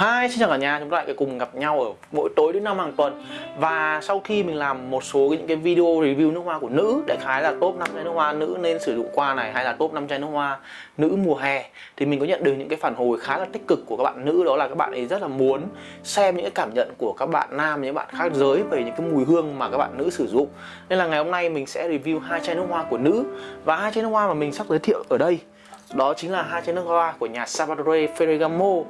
Hi, xin chào cả nhà, chúng ta lại cùng gặp nhau ở mỗi tối đến năm hàng tuần. Và sau khi mình làm một số những cái video review nước hoa của nữ Đại khái là top 5 chai nước hoa nữ nên sử dụng qua này Hay là top 5 chai nước hoa nữ mùa hè Thì mình có nhận được những cái phản hồi khá là tích cực của các bạn nữ. Đó là các bạn ấy rất là muốn xem những cái cảm nhận của các bạn nam, những bạn khác giới Về những cái mùi hương mà các bạn nữ sử dụng. Nên là ngày hôm nay mình sẽ review hai chai nước hoa của nữ. Và hai chai nước hoa mà mình sắp giới thiệu ở đây đó chính là hai chai nước hoa của nhà Salvatore Ferragamo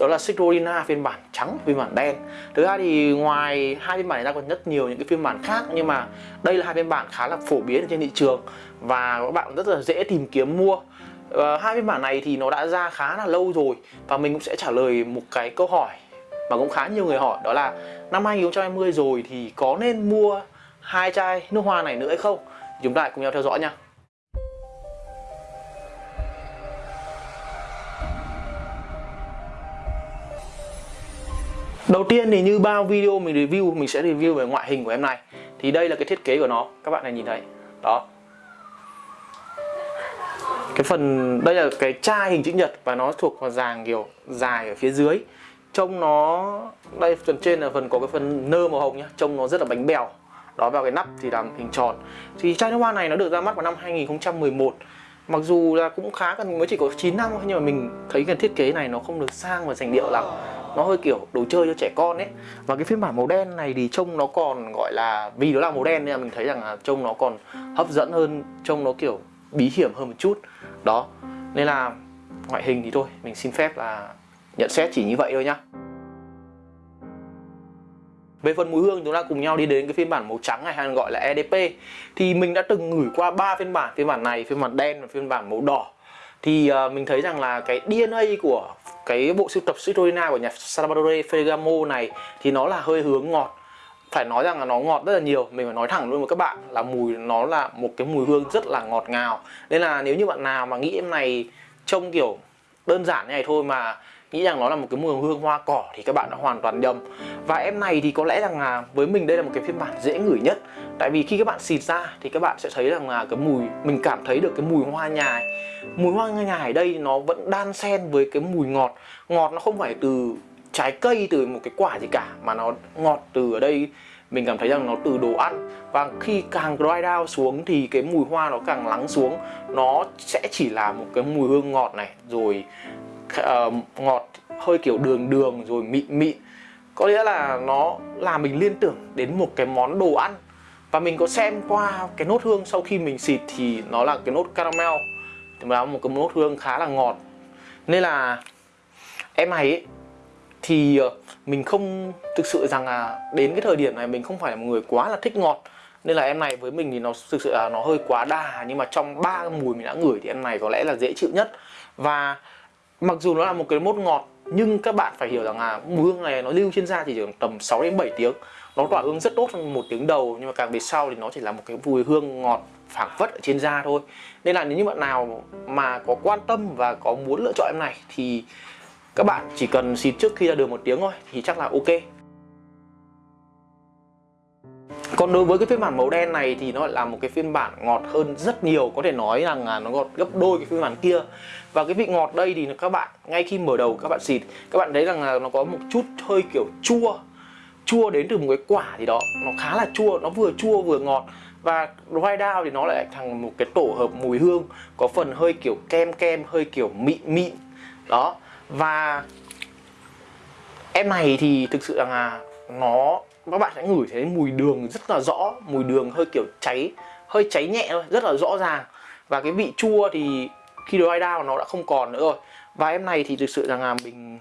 đó là Citrulina phiên bản trắng phiên bản đen. Thực ra thì ngoài hai phiên bản này ra còn rất nhiều những cái phiên bản khác nhưng mà đây là hai phiên bản khá là phổ biến trên thị trường và các bạn rất là dễ tìm kiếm mua. Uh, hai phiên bản này thì nó đã ra khá là lâu rồi và mình cũng sẽ trả lời một cái câu hỏi mà cũng khá nhiều người hỏi đó là năm 2020 rồi thì có nên mua hai chai nước hoa này nữa hay không? Chúng ta cùng nhau theo dõi nha. Đầu tiên thì như bao video mình review, mình sẽ review về ngoại hình của em này. Thì đây là cái thiết kế của nó. Các bạn này nhìn thấy. Đó. Cái phần, Đây là cái chai hình chữ nhật Và nó thuộc vào dàng kiểu dài ở phía dưới. Trông nó, Đây phần trên là phần có cái phần nơ màu hồng nhá. Trông nó rất là bánh bèo. Đó, vào cái nắp thì làm hình tròn. Thì chai nước hoa này nó được ra mắt vào năm 2011 Mặc dù là cũng khá cần mới chỉ có 9 năm thôi, Nhưng mà mình thấy cái thiết kế này nó không được sang và sành điệu lắm nó hơi kiểu đồ chơi cho trẻ con ấy. Và cái phiên bản màu đen này thì trông nó còn gọi là, vì nó là màu đen nên là mình thấy rằng là trông nó còn hấp dẫn hơn, trông nó kiểu bí hiểm hơn một chút. Đó, nên là ngoại hình thì thôi, mình xin phép là nhận xét chỉ như vậy thôi nhá. Về phần mùi hương, chúng ta cùng nhau đi đến cái phiên bản màu trắng này hay gọi là EDP thì mình đã từng ngửi qua ba phiên bản phiên bản này, phiên bản đen và phiên bản màu đỏ thì uh, mình thấy rằng là cái DNA của cái bộ sưu tập Citroena của nhà Salvatore Ferragamo này thì nó là hơi hướng ngọt. Phải nói rằng là nó ngọt rất là nhiều. Mình phải nói thẳng luôn với các bạn là mùi nó là một cái mùi hương rất là ngọt ngào. Nên là nếu như bạn nào mà nghĩ em này trông kiểu đơn giản như này thôi mà nghĩ rằng nó là một cái mùi hương hoa cỏ thì các bạn đã hoàn toàn nhầm. Và em này thì có lẽ rằng là với mình đây là một cái phiên bản dễ ngửi nhất. Tại vì khi các bạn xịt ra thì các bạn sẽ thấy rằng là cái mùi, mình cảm thấy được cái mùi hoa nhài. Mùi hoa nhài ở đây nó vẫn đan xen với cái mùi ngọt. Ngọt nó không phải từ trái cây, từ một cái quả gì cả, mà nó ngọt từ ở đây. Mình cảm thấy rằng nó từ đồ ăn. Và khi càng dry down xuống thì cái mùi hoa nó càng lắng xuống. Nó sẽ chỉ là một cái mùi hương ngọt này. Rồi uh, ngọt hơi kiểu đường đường rồi mịn mịn. Có nghĩa là nó làm mình liên tưởng đến một cái món đồ ăn. Và mình có xem qua cái nốt hương sau khi mình xịt thì nó là cái nốt caramel. Thì là một cái nốt hương khá là ngọt. Nên là em này ấy, thì ờ, mình không thực sự rằng là đến cái thời điểm này mình không phải là một người quá là thích ngọt. Nên là em này với mình thì nó thực sự là nó hơi quá đà. Nhưng mà trong ba mùi mình đã ngửi thì em này có lẽ là dễ chịu nhất. Và mặc dù nó là một cái mốt ngọt, nhưng các bạn phải hiểu rằng là mùi hương này nó lưu trên da thì chỉ tầm 6 đến 7 tiếng. Nó tỏa hương rất tốt trong một tiếng đầu, nhưng mà càng về sau thì nó chỉ là một cái mùi hương ngọt phảng phất ở trên da thôi. Nên là nếu như bạn nào mà có quan tâm và có muốn lựa chọn em này thì các bạn chỉ cần xịt trước khi ra đường một tiếng thôi thì chắc là ok còn đối với cái phiên bản màu đen này thì nó là một cái phiên bản ngọt hơn rất nhiều. Có thể nói rằng là nó ngọt gấp đôi cái phiên bản kia. Và cái vị ngọt đây thì các bạn ngay khi mở đầu các bạn xịt Các bạn thấy rằng là nó có một chút hơi kiểu chua. Chua đến từ một cái quả gì đó. Nó khá là chua, nó vừa chua vừa ngọt. Và dry down thì nó lại thành một cái tổ hợp mùi hương có phần hơi kiểu kem kem hơi kiểu mịn mịn. Đó. Và em này thì thực sự là nó các bạn sẽ ngửi thấy mùi đường rất là rõ, mùi đường hơi kiểu cháy, hơi cháy nhẹ thôi, rất là rõ ràng. Và cái vị chua thì khi dry down nó đã không còn nữa rồi. Và em này thì thực sự rằng là mình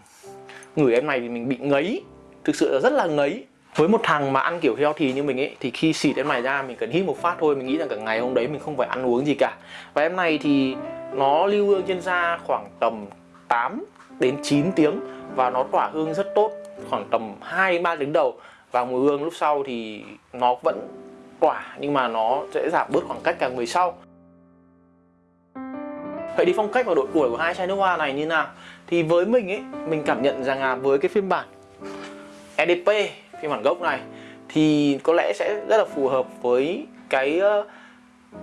ngửi em này thì mình bị ngấy. Thực sự là rất là ngấy. Với một thằng mà ăn kiểu heo thì như mình ấy, thì khi xịt em này ra mình cần hít một phát thôi, mình nghĩ rằng cả ngày hôm đấy mình không phải ăn uống gì cả. Và em này thì nó lưu hương trên da khoảng tầm 8 đến 9 tiếng và nó tỏa hương rất tốt, khoảng tầm 2 3 tiếng đầu và mùi hương lúc sau thì nó vẫn tỏa nhưng mà nó sẽ giảm bớt khoảng cách càng về sau Vậy thì phong cách và độ tuổi của hai chai nước hoa này như nào? Thì với mình ấy, mình cảm nhận rằng là với cái phiên bản EDP, phiên bản gốc này thì có lẽ sẽ rất là phù hợp với cái ờ,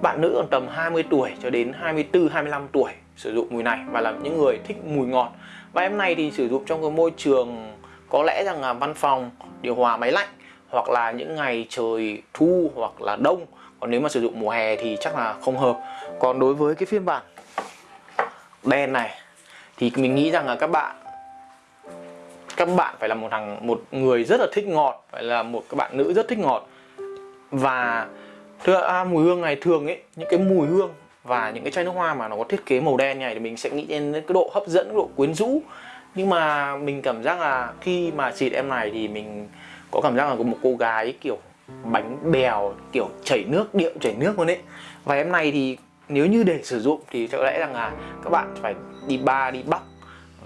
bạn nữ tầm 20 tuổi cho đến 24, 25 tuổi sử dụng mùi này và là những người thích mùi ngọt và em này thì sử dụng trong cái môi trường có lẽ rằng là văn phòng điều hòa máy lạnh hoặc là những ngày trời thu hoặc là đông. Còn nếu mà sử dụng mùa hè thì chắc là không hợp. Còn đối với cái phiên bản đen này thì mình nghĩ rằng là các bạn các bạn phải là một thằng một người rất là thích ngọt phải là một các bạn nữ rất thích ngọt. Và thưa à, mùi hương này thường ấy những cái mùi hương và những cái chai nước hoa mà nó có thiết kế màu đen này thì mình sẽ nghĩ đến cái độ hấp dẫn cái độ quyến rũ nhưng mà mình cảm giác là khi mà xịt em này thì mình có cảm giác là có một cô gái, kiểu, bánh bèo, kiểu, chảy nước, điệu chảy nước luôn ấy. Và em này thì nếu như để sử dụng thì có lẽ rằng là các bạn phải đi bar đi bắc.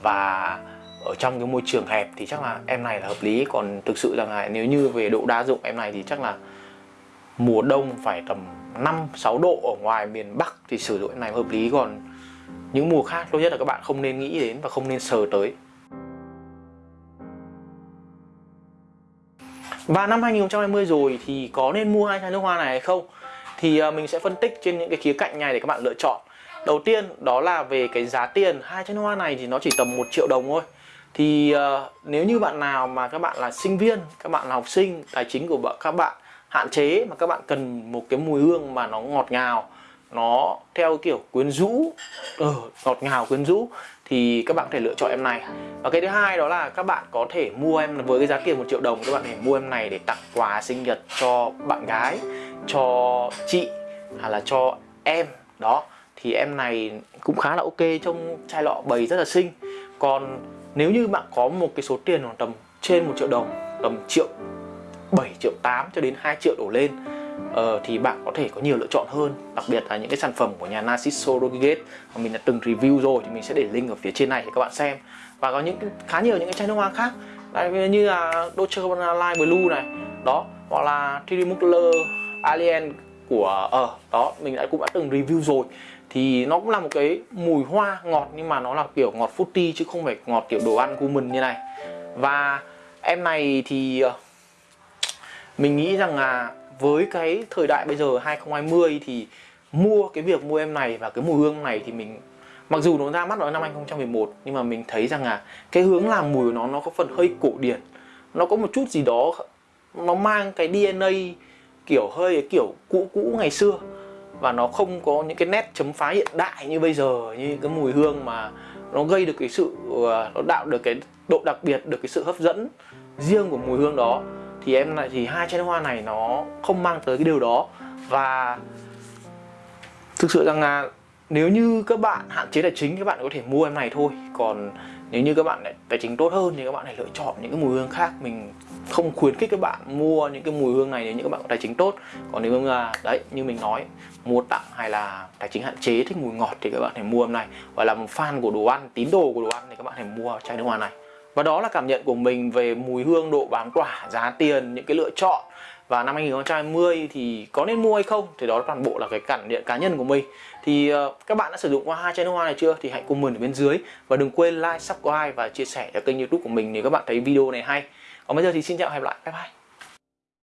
Và ở trong cái môi trường hẹp thì chắc là em này là hợp lý. Còn thực sự rằng là nếu như về độ đa dụng em này thì chắc là mùa đông phải tầm 5 6 độ ở ngoài miền Bắc thì sử dụng em này hợp lý. Còn những mùa khác tốt nhất là các bạn không nên nghĩ đến và không nên sờ tới. Và năm 2020 rồi thì có nên mua hai chai nước hoa này hay không? Thì à, mình sẽ phân tích trên những cái khía cạnh này để các bạn lựa chọn. Đầu tiên đó là về cái giá tiền. Hai chai nước hoa này thì nó chỉ tầm 1 triệu đồng thôi. Thì uh, nếu như bạn nào mà các bạn là sinh viên các bạn là học sinh tài chính của các bạn hạn chế mà các bạn cần một cái mùi hương mà nó ngọt ngào nó theo kiểu quyến rũ ờ, ngọt ngào quyến rũ thì các bạn có thể lựa chọn em này. Và cái thứ hai đó là các bạn có thể mua em với cái giá tiền một triệu đồng các bạn có thể mua em này để tặng quà sinh nhật cho bạn gái cho chị hay là cho em. Đó thì em này cũng khá là ok trong chai lọ bầy rất là xinh. Còn nếu như bạn có một cái số tiền khoảng tầm trên một triệu đồng tầm triệu 7 triệu 8 cho đến 2 triệu đổ lên uh, thì bạn có thể có nhiều lựa chọn hơn đặc biệt là những cái sản phẩm của nhà Narciso Rodriguez mà mình đã từng review rồi thì mình sẽ để link ở phía trên này để các bạn xem. Và có những khá nhiều những cái chai nước hoa khác Đây, như là Dolce Gabbana Light Blue này đó hoặc là Thierry Mugler Alien của ờ uh, đó mình đã cũng đã từng review rồi. Thì nó cũng là một cái mùi hoa ngọt nhưng mà nó là kiểu ngọt fruity chứ không phải ngọt kiểu đồ ăn của mình như này. Và em này thì ờ, mình nghĩ rằng là với cái thời đại bây giờ 2020 thì mua cái việc mua em này và cái mùi hương này thì mình, mặc dù nó ra mắt vào năm 2011 nhưng mà mình thấy rằng là cái hướng làm mùi của nó nó có phần hơi cổ điển. Nó có một chút gì đó, nó mang cái DNA kiểu hơi kiểu cũ cũ ngày xưa. Và nó không có những cái nét chấm phá hiện đại như bây giờ, như cái mùi hương mà nó gây được cái sự ờ, nó tạo được cái độ đặc biệt, được cái sự hấp dẫn riêng của mùi hương đó thì em lại thì hai chai nước hoa này nó không mang tới cái điều đó. Và thực sự rằng là nếu như các bạn hạn chế tài chính, các bạn có thể mua em này thôi. Còn nếu như các bạn tài chính tốt hơn thì các bạn hãy lựa chọn những cái mùi hương khác. Mình không khuyến khích các bạn mua những cái mùi hương này nếu như các bạn có tài chính tốt. Còn nếu mà, đấy, như mình nói, mua tặng hay là tài chính hạn chế thích mùi ngọt thì các bạn hãy mua em này. Hoặc là một fan của đồ ăn, tín đồ của đồ ăn thì các bạn hãy mua chai nước hoa này và đó là cảm nhận của mình về mùi hương độ bám quả, giá tiền những cái lựa chọn. Và năm 2020 thì có nên mua hay không thì đó toàn bộ là cái cảm nhận cá nhân của mình. Thì uh, các bạn đã sử dụng qua hai chai nước hoa này chưa? Thì hãy comment ở bên dưới. Và đừng quên like subscribe và chia sẻ cho kênh youtube của mình nếu các bạn thấy video này hay. Còn bây giờ thì xin chào và hẹn gặp lại. Bye bye.